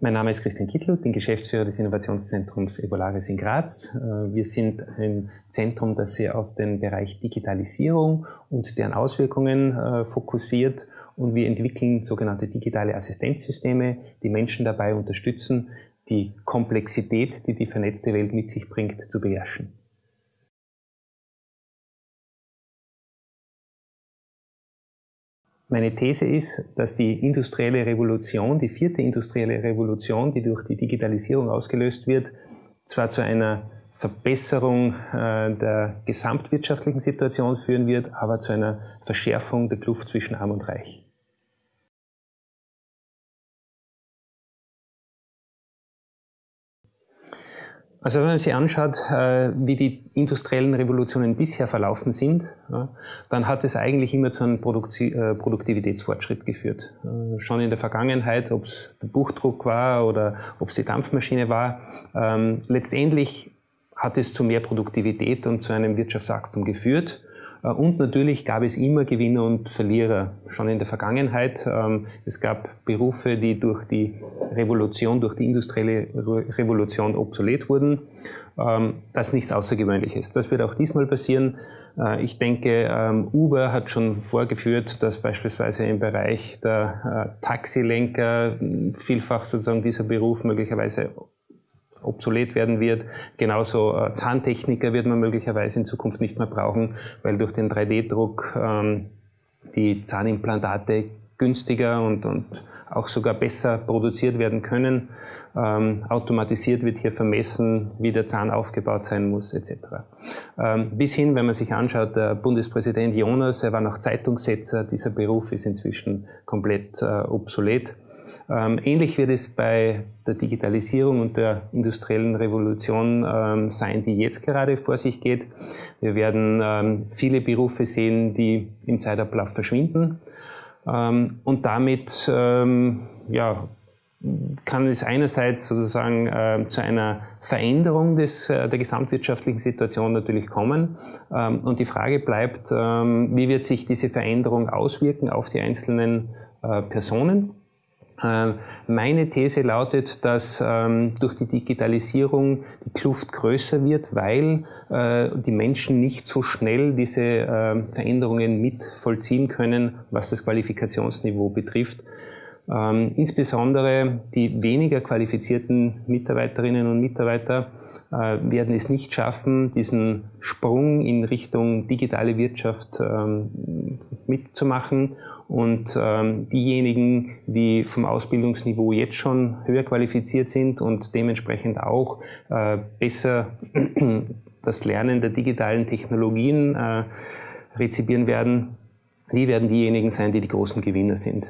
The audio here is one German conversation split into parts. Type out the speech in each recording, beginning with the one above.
Mein Name ist Christian Kittel, bin Geschäftsführer des Innovationszentrums Evolaris in Graz. Äh, wir sind ein Zentrum, das sich auf den Bereich Digitalisierung und deren Auswirkungen äh, fokussiert und wir entwickeln sogenannte digitale Assistenzsysteme, die Menschen dabei unterstützen, die Komplexität, die die vernetzte Welt mit sich bringt, zu beherrschen. Meine These ist, dass die industrielle Revolution, die vierte industrielle Revolution, die durch die Digitalisierung ausgelöst wird, zwar zu einer Verbesserung äh, der gesamtwirtschaftlichen Situation führen wird, aber zu einer Verschärfung der Kluft zwischen Arm und Reich. Also wenn man sich anschaut, äh, wie die industriellen Revolutionen bisher verlaufen sind, dann hat es eigentlich immer zu einem äh, Produktivitätsfortschritt geführt. Äh, schon in der Vergangenheit, ob es der Buchdruck war oder ob es die Dampfmaschine war, ähm, letztendlich hat es zu mehr Produktivität und zu einem Wirtschaftswachstum geführt. Äh, und natürlich gab es immer Gewinner und Verlierer, schon in der Vergangenheit. Ähm, es gab Berufe, die durch die Revolution, durch die industrielle Revolution obsolet wurden. Ähm, das ist nichts Außergewöhnliches. Das wird auch diesmal passieren. Äh, ich denke, ähm, Uber hat schon vorgeführt, dass beispielsweise im Bereich der äh, Taxilenker vielfach sozusagen dieser Beruf möglicherweise obsolet werden wird. Genauso äh, Zahntechniker wird man möglicherweise in Zukunft nicht mehr brauchen, weil durch den 3D-Druck ähm, die Zahnimplantate günstiger und, und auch sogar besser produziert werden können. Ähm, automatisiert wird hier vermessen, wie der Zahn aufgebaut sein muss, etc. Ähm, bis hin, wenn man sich anschaut, der Bundespräsident Jonas, er war noch Zeitungssetzer, dieser Beruf ist inzwischen komplett äh, obsolet. Ähm, ähnlich wird es bei der Digitalisierung und der industriellen Revolution ähm, sein, die jetzt gerade vor sich geht. Wir werden ähm, viele Berufe sehen, die im Zeitablauf verschwinden. Ähm, und damit ähm, ja, kann es einerseits sozusagen äh, zu einer Veränderung des, äh, der gesamtwirtschaftlichen Situation natürlich kommen. Ähm, und die Frage bleibt, wie wird sich diese Veränderung auswirken auf die einzelnen äh, Personen? Ähm, meine These lautet, dass ähm, durch die Digitalisierung die Kluft größer wird, weil äh, die Menschen nicht so schnell diese äh, Veränderungen mit vollziehen können, was das Qualifikationsniveau betrifft. Ähm, insbesondere die weniger qualifizierten Mitarbeiterinnen und Mitarbeiter äh, werden es nicht schaffen, diesen Sprung in Richtung digitale Wirtschaft ähm, mitzumachen. Und ähm, diejenigen, die vom Ausbildungsniveau jetzt schon höher qualifiziert sind und dementsprechend auch äh, besser das Lernen der digitalen Technologien äh, rezipieren werden, die werden diejenigen sein, die die großen Gewinner sind.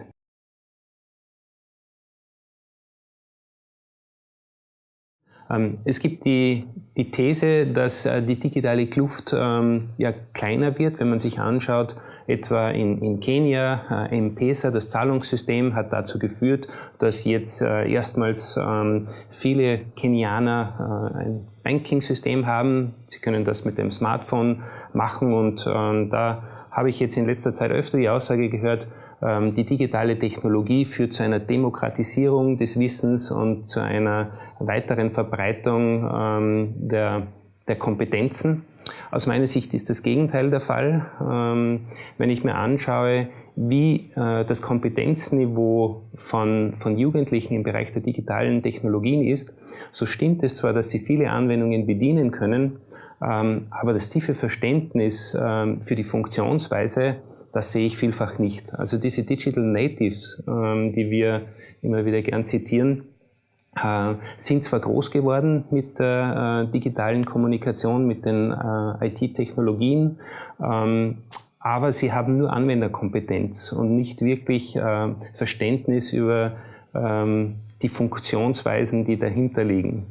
Es gibt die, die These, dass äh, die digitale Kluft ähm, ja kleiner wird, wenn man sich anschaut, etwa in, in Kenia, äh, M-Pesa, das Zahlungssystem, hat dazu geführt, dass jetzt äh, erstmals ähm, viele Kenianer ein Banking-System haben. Sie können das mit dem Smartphone machen und da habe ich jetzt in letzter Zeit öfter die Aussage gehört, ähm, die digitale Technologie führt zu einer Demokratisierung des Wissens und zu einer weiteren Verbreitung ähm, der, der Kompetenzen. Aus meiner Sicht ist das Gegenteil der Fall. Ähm, wenn ich mir anschaue, wie äh, das Kompetenzniveau von, von Jugendlichen im Bereich der digitalen Technologien ist, so stimmt es zwar, dass sie viele Anwendungen bedienen können, aber das tiefe Verständnis für die Funktionsweise das sehe ich vielfach nicht. Also diese Digital Natives, ähm, die wir immer wieder gern zitieren, äh, sind zwar groß geworden mit der äh, digitalen Kommunikation, mit den äh, IT-Technologien, ähm, aber sie haben nur Anwenderkompetenz und nicht wirklich Verständnis über ähm, die Funktionsweisen, die dahinter liegen.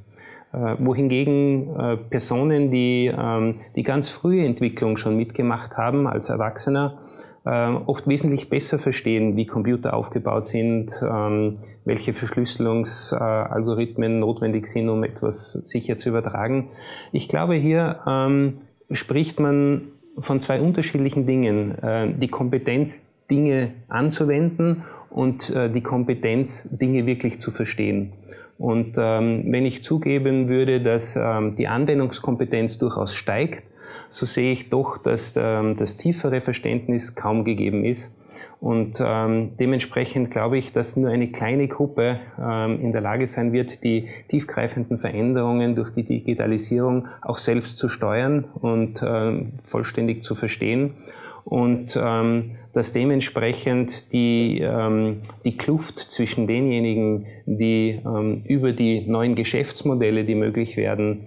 Wohingegen äh, Personen, die ähm, die ganz frühe Entwicklung schon mitgemacht haben als Erwachsener, oft wesentlich besser verstehen, wie Computer aufgebaut sind, ähm, welche Verschlüsselungsalgorithmen notwendig sind, um etwas sicher zu übertragen. Ich glaube, hier ähm, spricht man von zwei unterschiedlichen Dingen. Äh, die Kompetenz, Dinge anzuwenden und äh, die Kompetenz, Dinge wirklich zu verstehen. Und ähm, wenn ich zugeben würde, dass ähm, die Anwendungskompetenz durchaus steigt, so sehe ich doch, dass ähm, das tiefere Verständnis kaum gegeben ist. Und ähm, dementsprechend glaube ich, dass nur eine kleine Gruppe ähm, in der Lage sein wird, die tiefgreifenden Veränderungen durch die Digitalisierung auch selbst zu steuern und ähm, vollständig zu verstehen. Und ähm, dass dementsprechend die, ähm, die Kluft zwischen denjenigen, die ähm, über die neuen Geschäftsmodelle, die möglich werden,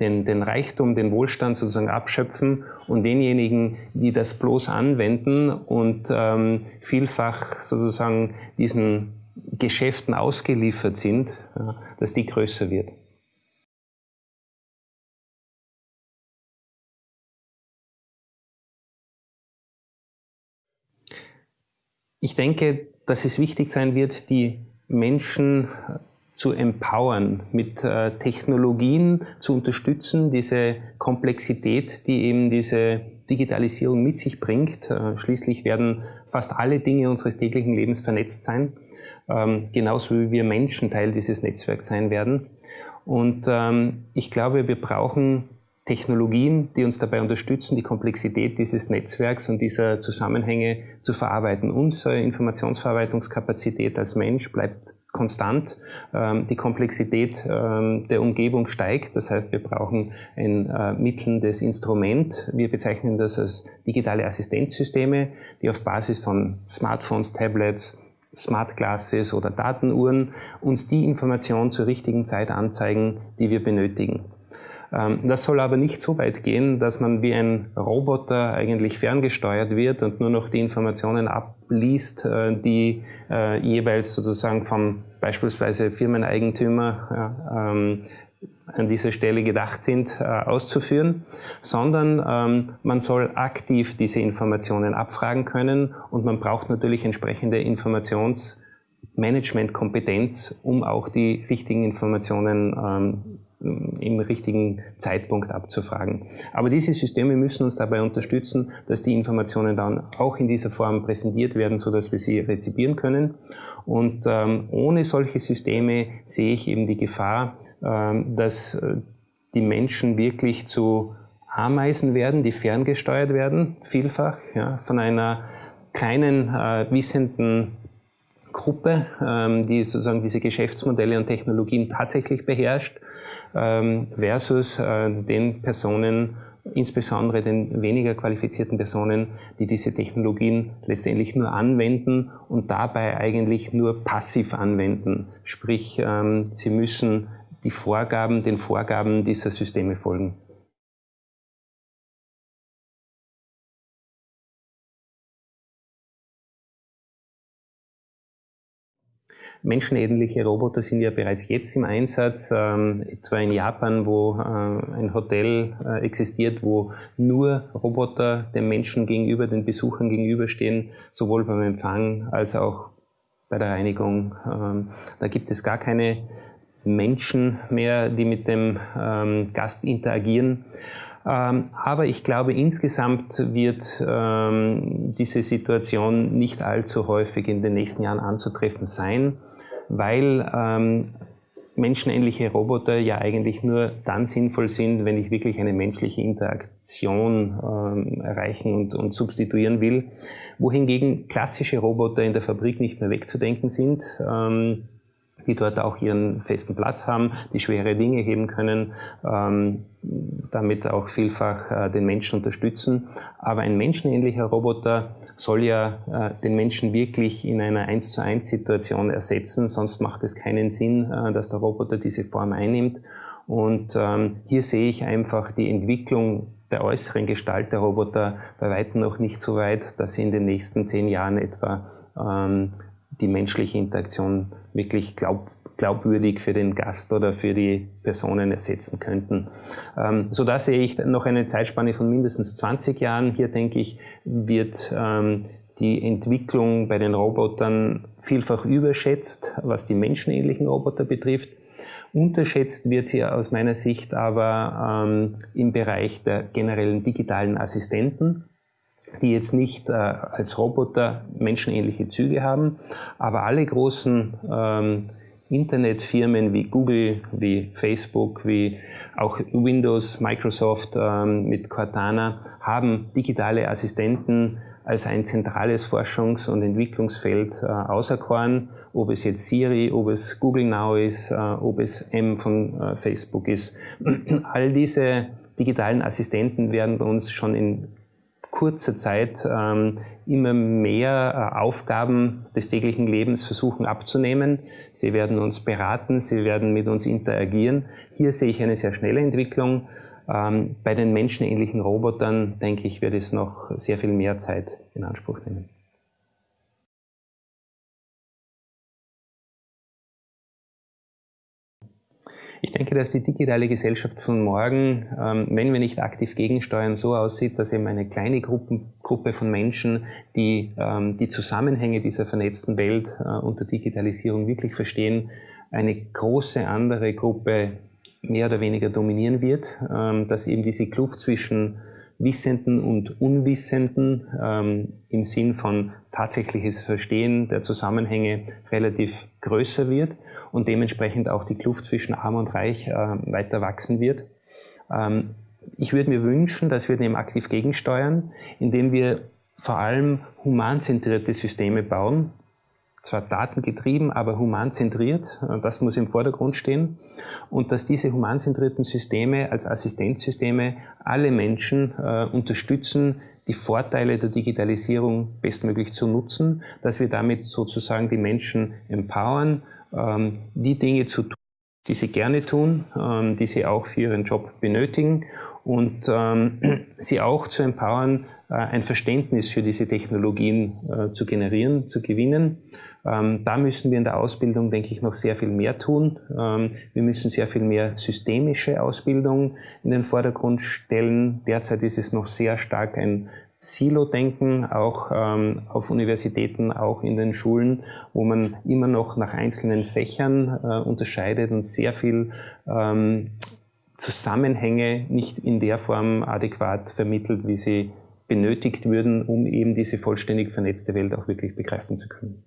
den, den Reichtum, den Wohlstand sozusagen abschöpfen und denjenigen, die das bloß anwenden und ähm, vielfach sozusagen diesen Geschäften ausgeliefert sind, ja, dass die größer wird. Ich denke, dass es wichtig sein wird, die Menschen zu empowern, mit äh, Technologien zu unterstützen, diese Komplexität, die eben diese Digitalisierung mit sich bringt. Äh, schließlich werden fast alle Dinge unseres täglichen Lebens vernetzt sein, ähm, genauso wie wir Menschen Teil dieses Netzwerks sein werden. Und ähm, ich glaube, wir brauchen Technologien, die uns dabei unterstützen, die Komplexität dieses Netzwerks und dieser Zusammenhänge zu verarbeiten. Unsere Informationsverarbeitungskapazität als Mensch bleibt konstant. Ähm, die Komplexität ähm, der Umgebung steigt. Das heißt, wir brauchen ein äh, mittelndes Instrument. Wir bezeichnen das als digitale Assistenzsysteme, die auf Basis von Smartphones, Tablets, Smart Glasses oder Datenuhren uns die Information zur richtigen Zeit anzeigen, die wir benötigen. Ähm, das soll aber nicht so weit gehen, dass man wie ein Roboter eigentlich ferngesteuert wird und nur noch die Informationen abliest, äh, die äh, jeweils sozusagen vom beispielsweise Firmeneigentümer ähm, an dieser Stelle gedacht sind, äh, auszuführen, sondern ähm, man soll aktiv diese Informationen abfragen können und man braucht natürlich entsprechende Informationsmanagementkompetenz, um auch die richtigen Informationen ähm, im richtigen Zeitpunkt abzufragen. Aber diese Systeme müssen uns dabei unterstützen, dass die Informationen dann auch in dieser Form präsentiert werden, sodass wir sie rezipieren können. Und ähm, ohne solche Systeme sehe ich eben die Gefahr, ähm, dass äh, die Menschen wirklich zu Ameisen werden, die ferngesteuert werden, vielfach, ja, von einer kleinen äh, wissenden Gruppe, ähm, die sozusagen diese Geschäftsmodelle und Technologien tatsächlich beherrscht, ähm, versus äh, den Personen, insbesondere den weniger qualifizierten Personen, die diese Technologien letztendlich nur anwenden und dabei eigentlich nur passiv anwenden. Sprich, ähm, sie müssen die Vorgaben, den Vorgaben dieser Systeme folgen. Menschenähnliche Roboter sind ja bereits jetzt im Einsatz, ähm, etwa in Japan, wo äh, ein Hotel äh, existiert, wo nur Roboter dem Menschen gegenüber, den Besuchern gegenüberstehen, sowohl beim Empfang als auch bei der Reinigung. Ähm, da gibt es gar keine Menschen mehr, die mit dem ähm, Gast interagieren. Ähm, aber ich glaube, insgesamt wird ähm, diese Situation nicht allzu häufig in den nächsten Jahren anzutreffen sein weil ähm, menschenähnliche Roboter ja eigentlich nur dann sinnvoll sind, wenn ich wirklich eine menschliche Interaktion ähm, erreichen und, und substituieren will, wohingegen klassische Roboter in der Fabrik nicht mehr wegzudenken sind. Ähm, die dort auch ihren festen Platz haben, die schwere Dinge heben können, ähm, damit auch vielfach äh, den Menschen unterstützen. Aber ein menschenähnlicher Roboter soll ja äh, den Menschen wirklich in einer 1 zu 1 Situation ersetzen, sonst macht es keinen Sinn, äh, dass der Roboter diese Form einnimmt. Und ähm, hier sehe ich einfach die Entwicklung der äußeren Gestalt der Roboter bei weitem noch nicht so weit, dass sie in den nächsten zehn Jahren etwa ähm, die menschliche Interaktion wirklich glaub, glaubwürdig für den Gast oder für die Personen ersetzen könnten. Ähm, so da sehe ich noch eine Zeitspanne von mindestens 20 Jahren. Hier denke ich, wird ähm, die Entwicklung bei den Robotern vielfach überschätzt, was die menschenähnlichen Roboter betrifft. Unterschätzt wird sie aus meiner Sicht aber ähm, im Bereich der generellen digitalen Assistenten die jetzt nicht äh, als Roboter menschenähnliche Züge haben, aber alle großen ähm, Internetfirmen wie Google, wie Facebook, wie auch Windows, Microsoft ähm, mit Cortana haben digitale Assistenten als ein zentrales Forschungs- und Entwicklungsfeld äh, auserkoren, ob es jetzt Siri, ob es Google Now ist, äh, ob es M von äh, Facebook ist. All diese digitalen Assistenten werden uns schon in kurzer Zeit ähm, immer mehr äh, Aufgaben des täglichen Lebens versuchen abzunehmen. Sie werden uns beraten, sie werden mit uns interagieren. Hier sehe ich eine sehr schnelle Entwicklung. Ähm, bei den menschenähnlichen Robotern, denke ich, wird es noch sehr viel mehr Zeit in Anspruch nehmen. Ich denke, dass die digitale Gesellschaft von morgen, ähm, wenn wir nicht aktiv gegensteuern, so aussieht, dass eben eine kleine Gruppe von Menschen, die ähm, die Zusammenhänge dieser vernetzten Welt äh, unter Digitalisierung wirklich verstehen, eine große andere Gruppe mehr oder weniger dominieren wird, ähm, dass eben diese Kluft zwischen Wissenden und Unwissenden im Sinn von tatsächliches Verstehen der Zusammenhänge relativ größer wird und dementsprechend auch die Kluft zwischen Arm und Reich äh, weiter wachsen wird. Ähm, ich würde mir wünschen, dass wir dem aktiv gegensteuern, indem wir vor allem humanzentrierte Systeme bauen, zwar datengetrieben, aber humanzentriert, äh, das muss im Vordergrund stehen, und dass diese humanzentrierten Systeme als Assistenzsysteme alle Menschen äh, unterstützen, die Vorteile der Digitalisierung bestmöglich zu nutzen, dass wir damit sozusagen die Menschen empowern ähm, die Dinge zu tun, die sie gerne tun, ähm, die sie auch für ihren Job benötigen und ähm, sie auch zu empowern, äh, ein Verständnis für diese Technologien äh, zu generieren, zu gewinnen. Da müssen wir in der Ausbildung, denke ich, noch sehr viel mehr tun. Wir müssen sehr viel mehr systemische Ausbildung in den Vordergrund stellen. Derzeit ist es noch sehr stark ein Silo-Denken auch ähm, auf Universitäten, auch in den Schulen, wo man immer noch nach einzelnen Fächern äh, unterscheidet und sehr viel ähm, Zusammenhänge nicht in der Form adäquat vermittelt, wie sie benötigt würden, um eben diese vollständig vernetzte Welt auch wirklich begreifen zu können.